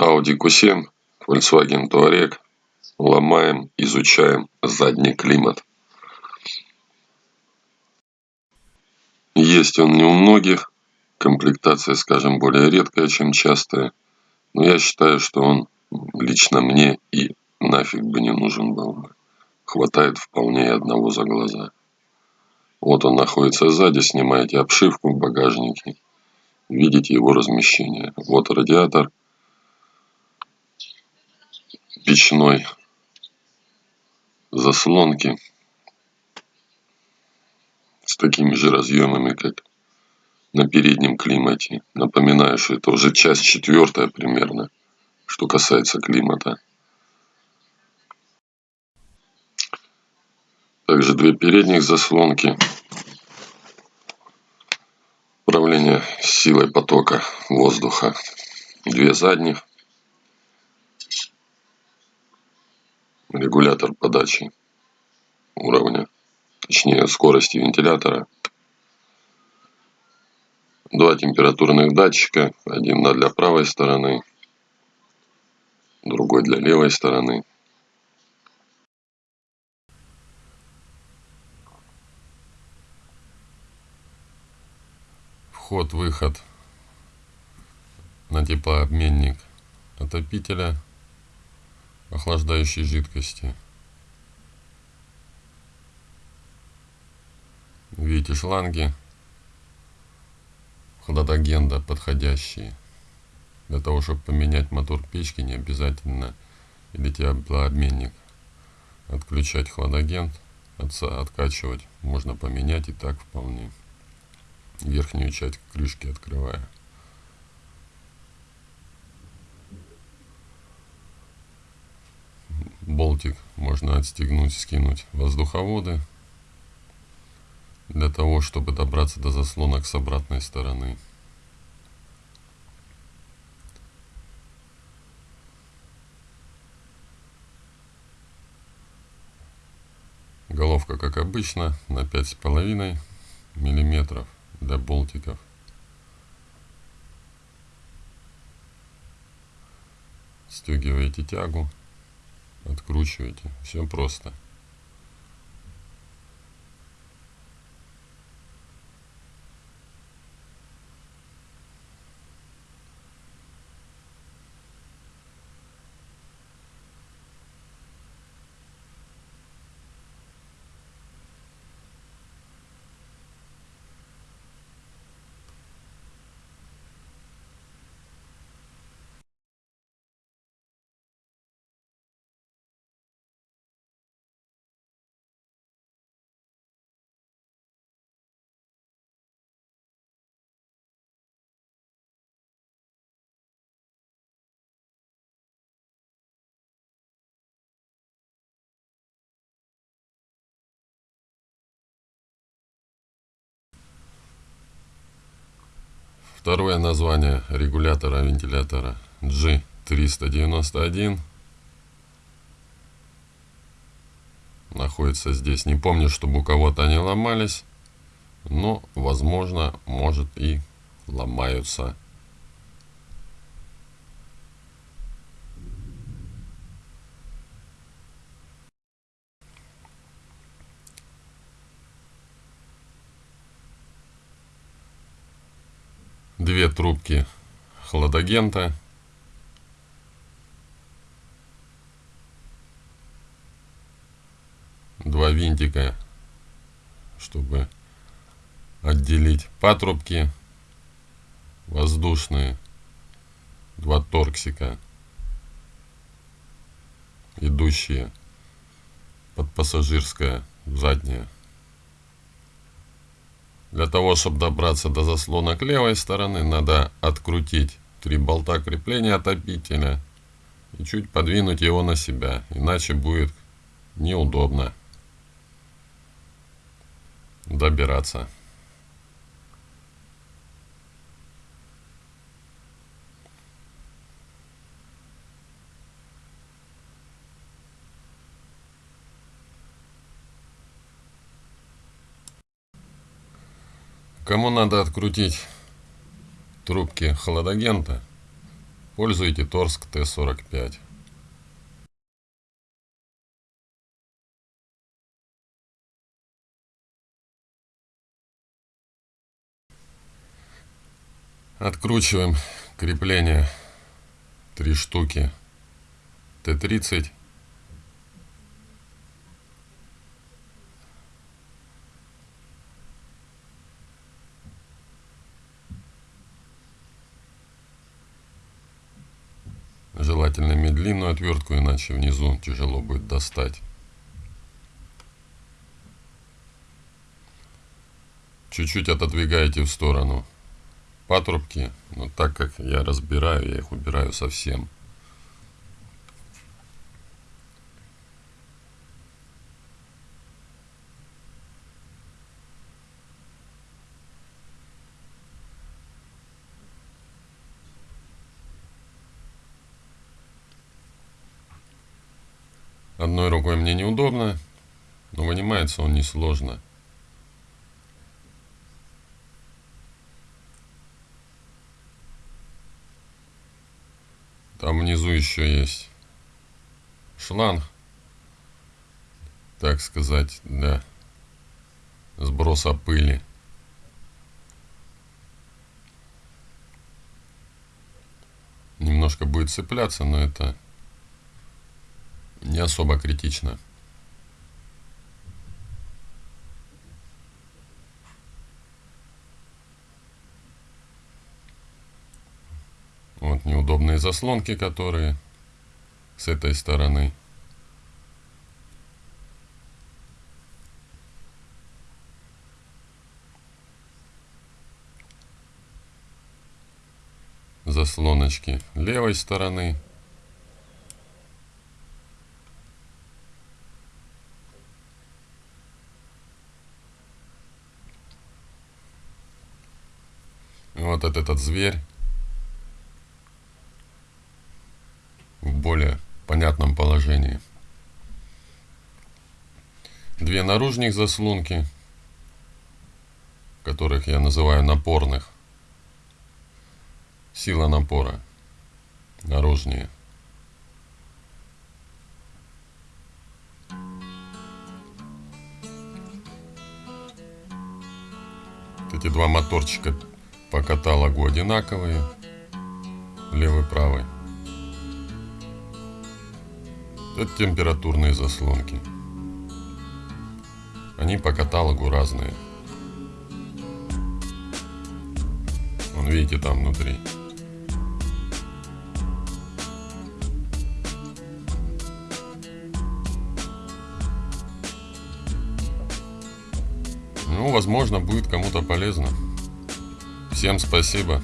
Audi Q7, Volkswagen Touareg. Ломаем, изучаем задний климат. Есть он не у многих. Комплектация, скажем, более редкая, чем частая. Но я считаю, что он лично мне и нафиг бы не нужен был бы. Хватает вполне одного за глаза. Вот он находится сзади, снимаете обшивку в багажнике. Видите его размещение. Вот радиатор печной заслонки с такими же разъемами, как на переднем климате. Напоминаю, что это уже часть четвертая примерно, что касается климата. Также две передних заслонки. Управление силой потока воздуха. Две задних. Регулятор подачи уровня, точнее скорости вентилятора. Два температурных датчика. Один для правой стороны, другой для левой стороны. вход-выход на теплообменник отопителя охлаждающей жидкости. Видите шланги хладагенда подходящие. Для того, чтобы поменять мотор печки, не обязательно или теплообменник отключать хладагент, откачивать. Можно поменять и так вполне верхнюю часть крышки открывая. Болтик можно отстегнуть, скинуть воздуховоды для того, чтобы добраться до заслонок с обратной стороны. Головка, как обычно, на пять с половиной миллиметров для болтиков. Стегиваете тягу, откручиваете. Все просто. Второе название регулятора вентилятора G391 находится здесь. Не помню, чтобы у кого-то они ломались, но, возможно, может и ломаются. Две трубки хладагента. Два винтика, чтобы отделить патрубки воздушные. Два торксика, идущие под пассажирское заднее. Для того, чтобы добраться до заслонок левой стороны, надо открутить три болта крепления отопителя и чуть подвинуть его на себя, иначе будет неудобно добираться. Кому надо открутить трубки холодагента, используйте Торск Т-45. Откручиваем крепление три штуки Т-30 Желательно иметь длинную отвертку, иначе внизу тяжело будет достать. Чуть-чуть отодвигаете в сторону патрубки, но так как я разбираю, я их убираю совсем. Одной рукой мне неудобно, но вынимается он несложно. Там внизу еще есть шланг, так сказать, для сброса пыли. Немножко будет цепляться, но это не особо критично. Вот неудобные заслонки, которые с этой стороны. Заслоночки левой стороны. Вот этот зверь в более понятном положении. Две наружных заслонки, которых я называю напорных. Сила напора. Наружнее. Эти два моторчика по каталогу одинаковые. Левый, правый. Это температурные заслонки. Они по каталогу разные. Вон видите там внутри. Ну, возможно, будет кому-то полезно. Всем спасибо.